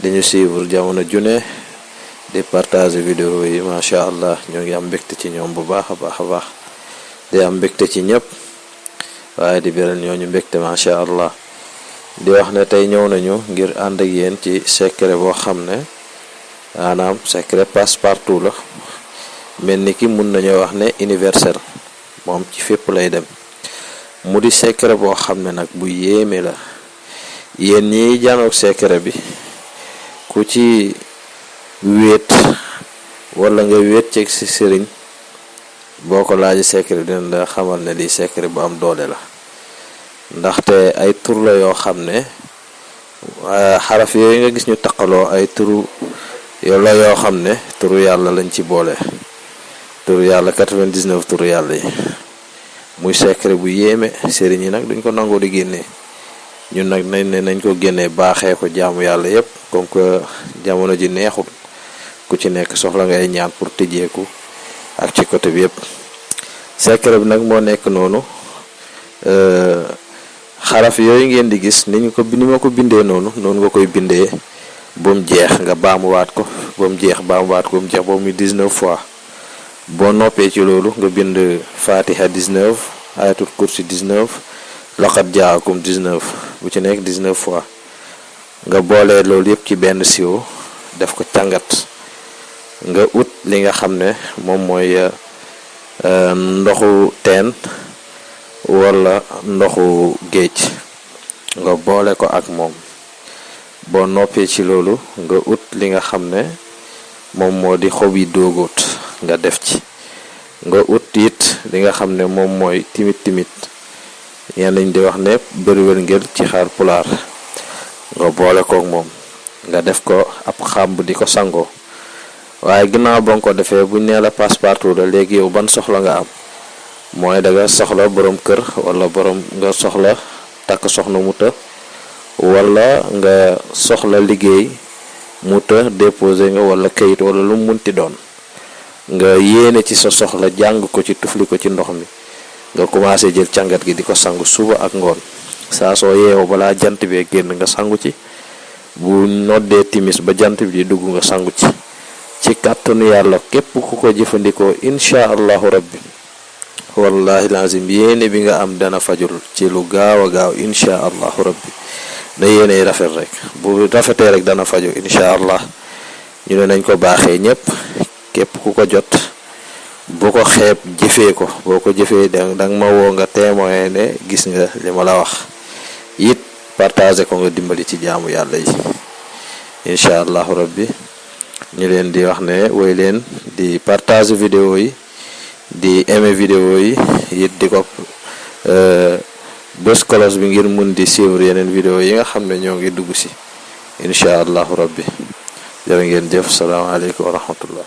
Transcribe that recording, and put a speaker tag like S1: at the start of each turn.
S1: di ñu suivre jamono ju ne di partager vidéo yi macha allah ñoo ngi am mbégte ci ñoom bu baax a baax a baax di am mbégte ci ñëpp waaye di beral ñooñu mbégte macha allah di wax ne tey ñëw nañu ngir ànd ak yéen ci secret boo xam ne maanaam secret passe partout la mel ni ki mun nañoo wax ne universel moom ci fépp lay dem mu di secret boo xam ne nag bu yéeme la Yéen ñiy janook sekkere bi, ku ci wéet walla nga wéet ceek sa sëriñ, boo ko laajee sekkere bi dina la xamal ne lii sekkere bu am doole la, ndaxte ay tur la yoo xam ne xaraf yooyu nga gis ñu taqaloo ay turu la yoo xam ne turu Yàlla lañ ci boole, turu Yàlla 99 turu Yàlla yi. Muy sekkere bu yéeme, sëriñ yi nag duñ ko nangoo di génnee. Ñun nag nañ ne nañ ko génnee baaxee ko jaamu Yàlla yépp comme que jamono ji neexul ku ci nekk soxla ngay ñaan pour tijjeeku ak ci côté bi yépp. Sekkere bi nag moo nekk noonu xaraf yooyu ngeen di gis ni ñu ko ni ma ko bindee noonu noonu nga koy bindee ba mu jeex nga baamuwaat ko ba mu jeex baamuwaat ko ba mu jeex ba muy 19 fois. Boo noppee ci loolu nga bind faatiha 19 ayatul kursi 19 laqad jaakum 19 bu ci nekk 19 fois nga boole loolu yëpp ci benn siwo def ko càngat nga ut li nga xam ne moom mooy ndoxu teen walla ndoxu géej nga boole ko ak moom Boo noppee ci loolu, nga ut li nga xam ne moom moo di xobi dóogóot nga def ci. Nga ut it li nga xam ne moom mooy timit-timit, ñenn ñi di wax ne bërwërngél ci xaal-pulaar, nga boole kook moom. Nga def ko ab xàmb di ko sangoo. Waaye ginnaaw ba nga ko defee, bu ñu nee la passe-partout la, léegi yow ban soxla nga am? Mooy danga soxla boroom kër walla boroom nga soxla. takk soxna mu të wala nga soxla liggéey mu të déposé nga wala kayit wala lu mu munti doon nga yéene ci sa soxla jàng ko ci tufli ko ci ndox mi nga commencé jël càngat gi di ko sangu suba ak ngoon saa soo yeewoo balaa jant bee génn nga sangu ci bu noddee timis ba jant bi di dugg nga sangu ci ci kàttanu yàlla képp ku ko jëfandikoo incha allahu rabbi Wallahil azim yéene bi nga am dana fajul ci lu gaaw a gaaw insha Allahu rabbi na yéene yi rafet rek bu rafetee rek dana faju insha Allah ñu ne nañ ko baaxee ñépp képp ku ko jot bu ko xeeb jëfee ko boo ko jëfee da nga ma woo nga témoin ne gis nga li ma la wax it partagé ko nga dimbali ci jaamu yàlla yi insha Allahu rabbi ñu leen di wax ne woy leen di partagé vidéo yi di aimé vidéo yi yit di ko bës kolos bi ngir mën di suivre yeneen vidéo yi nga xam ne ñoo ngi dugg si incha allahu rabbi jërë ngeen jëf salaamaaleykum wa rahmatullah